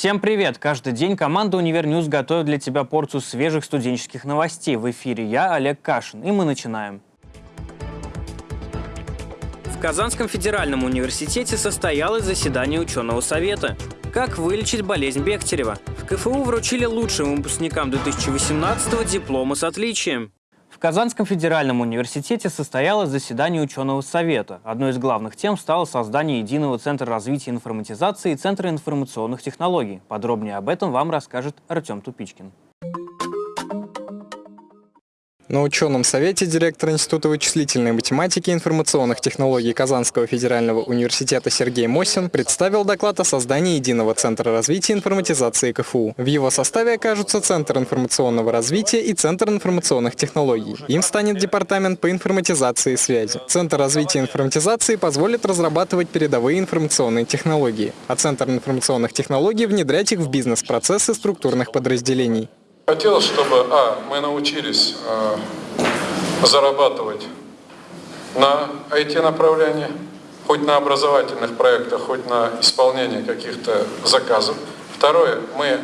Всем привет! Каждый день команда «Univer News» готовит для тебя порцию свежих студенческих новостей. В эфире я, Олег Кашин, и мы начинаем. В Казанском федеральном университете состоялось заседание ученого совета. Как вылечить болезнь Бехтерева? В КФУ вручили лучшим выпускникам 2018 дипломы с отличием. Казанском федеральном университете состоялось заседание ученого совета. Одной из главных тем стало создание единого центра развития информатизации и центра информационных технологий. Подробнее об этом вам расскажет Артем Тупичкин. На ученом совете директор Института вычислительной математики и информационных технологий Казанского федерального университета Сергей Мосин представил доклад о создании единого центра развития информатизации КФУ. В его составе окажутся Центр информационного развития и Центр информационных технологий. Им станет Департамент по информатизации и связи. Центр развития информатизации позволит разрабатывать передовые информационные технологии, а Центр информационных технологий внедрять их в бизнес-процессы структурных подразделений. Хотелось, чтобы, а, мы научились а, зарабатывать на IT-направлении, хоть на образовательных проектах, хоть на исполнении каких-то заказов. Второе, мы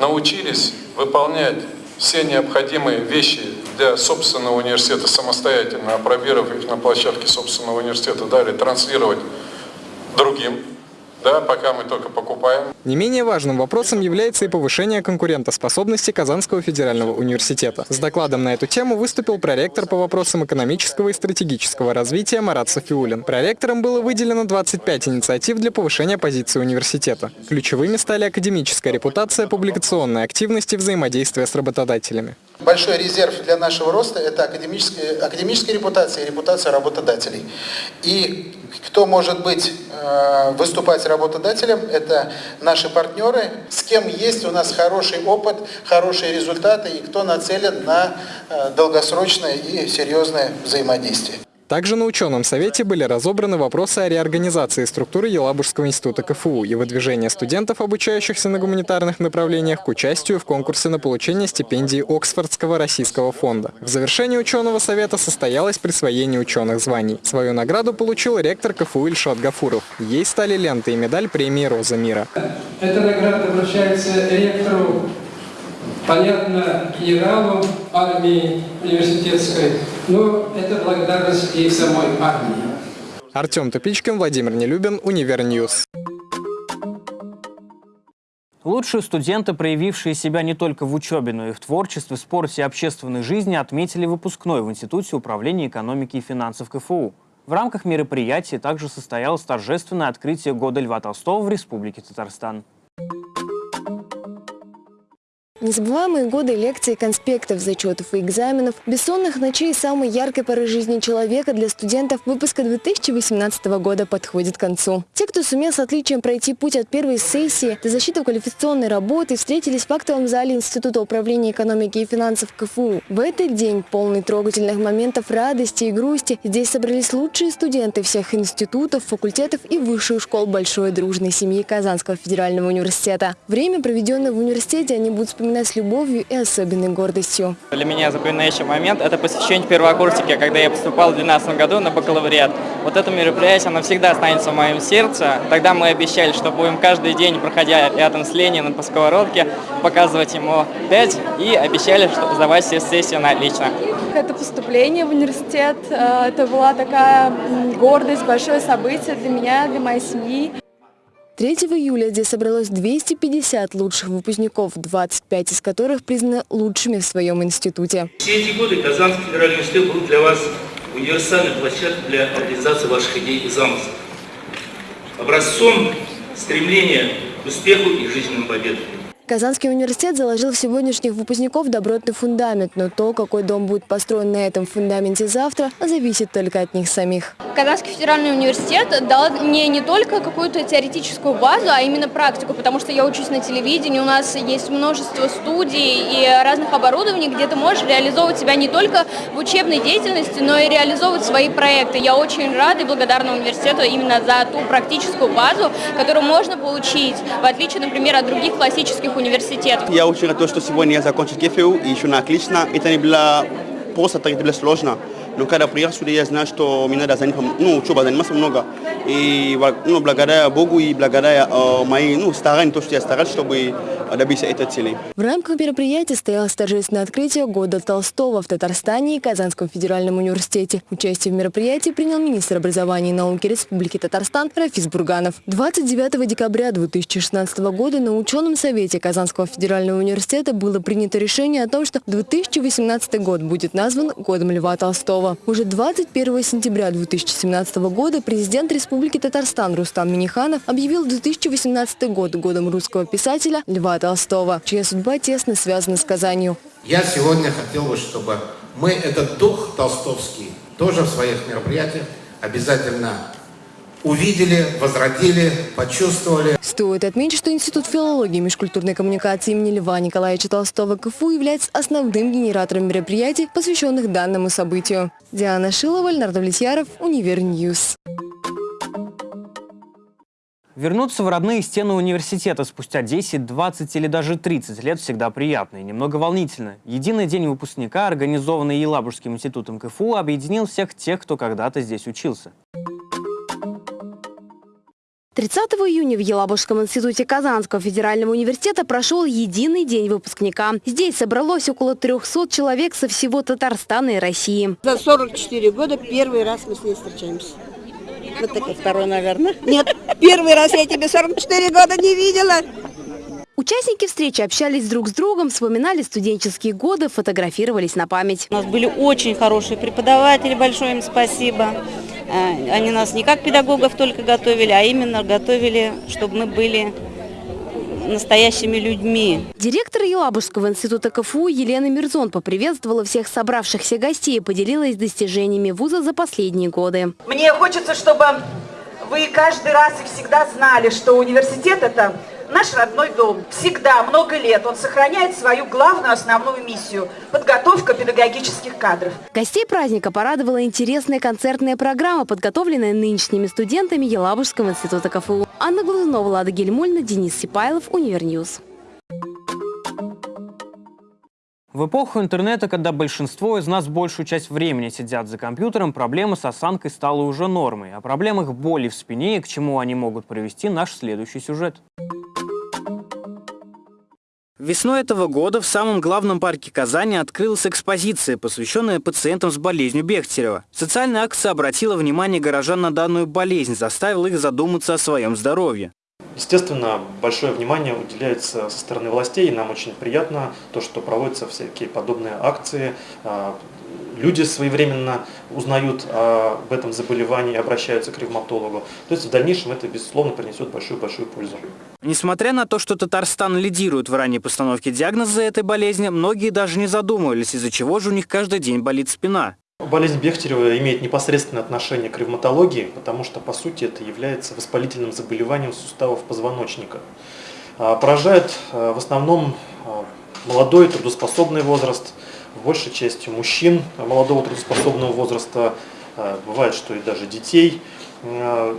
научились выполнять все необходимые вещи для собственного университета самостоятельно, опробировав их на площадке собственного университета, далее транслировать другим да, пока мы только покупаем. Не менее важным вопросом является и повышение конкурентоспособности Казанского федерального университета. С докладом на эту тему выступил проректор по вопросам экономического и стратегического развития Марат Софиулин. Проректором было выделено 25 инициатив для повышения позиции университета. Ключевыми стали академическая репутация, публикационная активность и взаимодействие с работодателями. Большой резерв для нашего роста – это академическая, академическая репутация и репутация работодателей. И кто может быть, э, выступать работодателем, это наши партнеры, с кем есть у нас хороший опыт, хорошие результаты и кто нацелен на э, долгосрочное и серьезное взаимодействие. Также на ученом совете были разобраны вопросы о реорганизации структуры Елабужского института КФУ и выдвижения студентов, обучающихся на гуманитарных направлениях, к участию в конкурсе на получение стипендии Оксфордского российского фонда. В завершении ученого совета состоялось присвоение ученых званий. Свою награду получил ректор КФУ Ильшат Гафуров. Ей стали ленты и медаль премии «Роза мира». Эта награда вручается ректору понятно, генералу армии университетской, но это благодарность и самой армии. Артем Тупичкин, Владимир Нелюбин, Univer News. Лучшие студенты, проявившие себя не только в учебе, но и в творчестве, спорте и общественной жизни, отметили выпускной в Институте управления экономики и финансов КФУ. В рамках мероприятия также состоялось торжественное открытие года Льва Толстого в Республике Татарстан. Незабываемые годы лекций, конспектов, зачетов и экзаменов, бессонных ночей самой яркой поры жизни человека для студентов выпуска 2018 года подходит к концу. Те, кто сумел с отличием пройти путь от первой сессии до защиты квалификационной работы, встретились в актовом зале Института управления экономики и финансов КФУ. В этот день, полный трогательных моментов радости и грусти, здесь собрались лучшие студенты всех институтов, факультетов и высших школ большой дружной семьи Казанского федерального университета. Время, проведенное в университете, они будут вспоминать вспоминать с любовью и особенной гордостью. Для меня запоминающий момент – это посвящение первокурсника, когда я поступал в 2012 году на бакалавриат. Вот это мероприятие, оно всегда останется в моем сердце. Тогда мы обещали, что будем каждый день, проходя рядом с Лениным по сковородке, показывать ему 5 и обещали что сдавать все сессии на отлично. Это поступление в университет, э, это была такая гордость, большое событие для меня, для моей семьи. 3 июля здесь собралось 250 лучших выпускников, 25 из которых признаны лучшими в своем институте. Все эти годы Казанский федеральный университет был для вас универсальной площадкой для реализации ваших идей и замыслов. Образцом стремления к успеху и жизненным победам. Казанский университет заложил в сегодняшних выпускников добротный фундамент, но то, какой дом будет построен на этом фундаменте завтра, зависит только от них самих. Казанский федеральный университет дал мне не только какую-то теоретическую базу, а именно практику, потому что я учусь на телевидении, у нас есть множество студий и разных оборудований, где ты можешь реализовывать себя не только в учебной деятельности, но и реализовывать свои проекты. Я очень рада и благодарна университету именно за ту практическую базу, которую можно получить, в отличие, например, от других классических. Я очень рад, что сегодня я закончил КФУ и еще на отлично. Это не было просто, это было сложно. Но когда приехал сюда, я знал, что мне надо заниматься, ну, учеба заниматься много. И ну, благодаря Богу и благодаря э, моим ну, стараниям, то, что я старался, чтобы добиться цели. В рамках мероприятия состоялось торжественное открытие года Толстого в Татарстане и Казанском федеральном университете. Участие в мероприятии принял министр образования и науки Республики Татарстан Рафис Бурганов. 29 декабря 2016 года на ученом совете Казанского федерального университета было принято решение о том, что 2018 год будет назван годом Льва Толстого. Уже 21 сентября 2017 года президент Республики Татарстан Рустам Миниханов объявил 2018 год годом русского писателя Льва Толстого, чья судьба тесно связана с Казанью. Я сегодня хотел бы, чтобы мы этот дух толстовский тоже в своих мероприятиях обязательно увидели, возродили, почувствовали. Стоит отметить, что Институт филологии и межкультурной коммуникации имени Льва Николаевича Толстого КФУ является основным генератором мероприятий, посвященных данному событию. Диана Шилова, Леонард Влетьяров, Univer News. Вернуться в родные стены университета спустя 10, 20 или даже 30 лет всегда приятно и немного волнительно. Единый день выпускника, организованный Елабужским институтом КФУ, объединил всех тех, кто когда-то здесь учился. 30 июня в Елабужском институте Казанского федерального университета прошел единый день выпускника. Здесь собралось около 300 человек со всего Татарстана и России. За 44 года первый раз мы с ней встречаемся. Вот такой второй, наверное. Нет, первый раз я тебе 44 года не видела. Участники встречи общались друг с другом, вспоминали студенческие годы, фотографировались на память. У нас были очень хорошие преподаватели, большое им спасибо. Э, они нас не как педагогов только готовили, а именно готовили, чтобы мы были настоящими людьми. Директор Елабужского института КФУ Елена Мирзон поприветствовала всех собравшихся гостей и поделилась достижениями вуза за последние годы. Мне хочется, чтобы вы каждый раз и всегда знали, что университет – это наш родной дом. Всегда, много лет он сохраняет свою главную основную миссию – подготовка педагогических кадров. Гостей праздника порадовала интересная концертная программа, подготовленная нынешними студентами Елабужского института КФУ. Анна Глазунова, Лада Гельмульна, Денис Сипайлов, Univer News. В эпоху интернета, когда большинство из нас большую часть времени сидят за компьютером, проблема с осанкой стала уже нормой. О проблемах боли в спине и к чему они могут привести наш следующий сюжет. Весной этого года в самом главном парке Казани открылась экспозиция, посвященная пациентам с болезнью Бехтерева. Социальная акция обратила внимание горожан на данную болезнь, заставила их задуматься о своем здоровье. Естественно, большое внимание уделяется со стороны властей, и нам очень приятно то, что проводятся всякие подобные акции, а, люди своевременно узнают об этом заболевании и обращаются к ревматологу. То есть в дальнейшем это, безусловно, принесет большую-большую пользу. Несмотря на то, что Татарстан лидирует в ранней постановке диагноза этой болезни, многие даже не задумывались, из-за чего же у них каждый день болит спина. Болезнь Бехтерева имеет непосредственное отношение к ревматологии, потому что, по сути, это является воспалительным заболеванием суставов позвоночника. А, поражает а, в основном а, молодой трудоспособный возраст – большей частью мужчин молодого трудоспособного возраста, бывает, что и даже детей.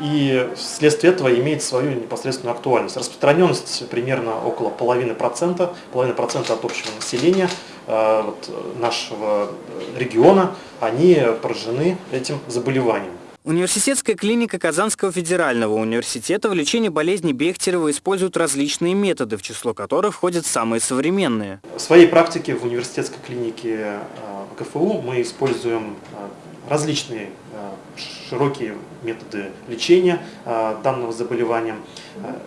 И вследствие этого имеет свою непосредственную актуальность. Распространенность примерно около половины процента, половины процента от общего населения вот, нашего региона, они поражены этим заболеванием. Университетская клиника Казанского федерального университета в лечении болезни Бехтерева использует различные методы, в число которых входят самые современные. В своей практике в университетской клинике э, КФУ мы используем э, различные э, широкие методы лечения данного заболевания,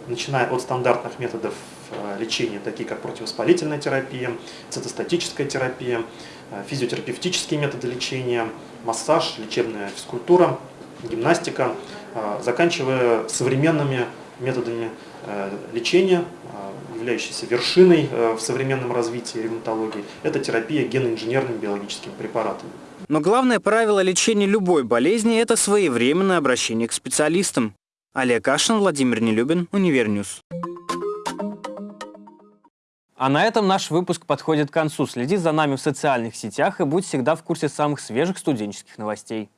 начиная от стандартных методов лечения, такие как противовоспалительная терапия, цитостатическая терапия, физиотерапевтические методы лечения, массаж, лечебная физкультура, гимнастика, а, заканчивая современными методами э, лечения, а, являющейся вершиной э, в современном развитии ревматологии, это терапия геноинженерными биологическими препаратами. Но главное правило лечения любой болезни – это своевременное обращение к специалистам. Олег Кашин, Владимир Нелюбин, Univer News. А на этом наш выпуск подходит к концу. Следи за нами в социальных сетях и будь всегда в курсе самых свежих студенческих новостей.